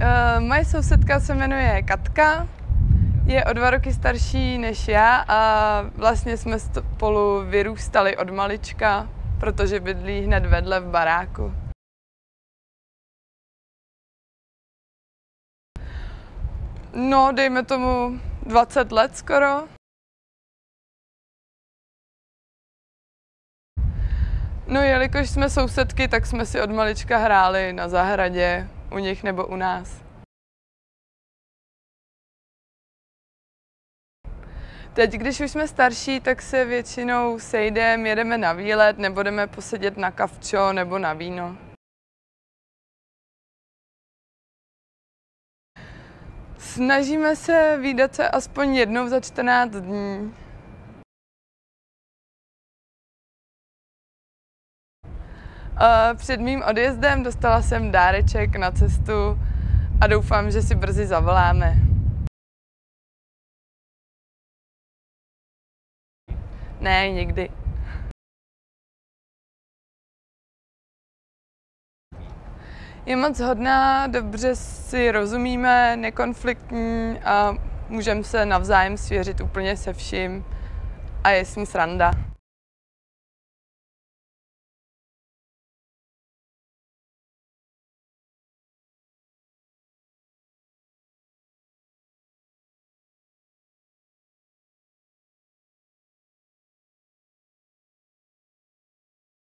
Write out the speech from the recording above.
Uh, moje sousedka se jmenuje Katka, je o dva roky starší než já a vlastně jsme spolu vyrůstali od malička, protože bydlí hned vedle v baráku. No, dejme tomu 20 let skoro. No, jelikož jsme sousedky, tak jsme si od malička hráli na zahradě, u nich nebo u nás. Teď, když už jsme starší, tak se většinou sejdeme, jedeme na výlet nebo jdeme posedět na kavčo nebo na víno. Snažíme se výdat se aspoň jednou za 14 dní. Před mým odjezdem dostala jsem dáreček na cestu a doufám, že si brzy zavoláme. Ne, nikdy. Je moc hodná, dobře si rozumíme, nekonfliktní a můžeme se navzájem svěřit úplně se vším a je s ní sranda.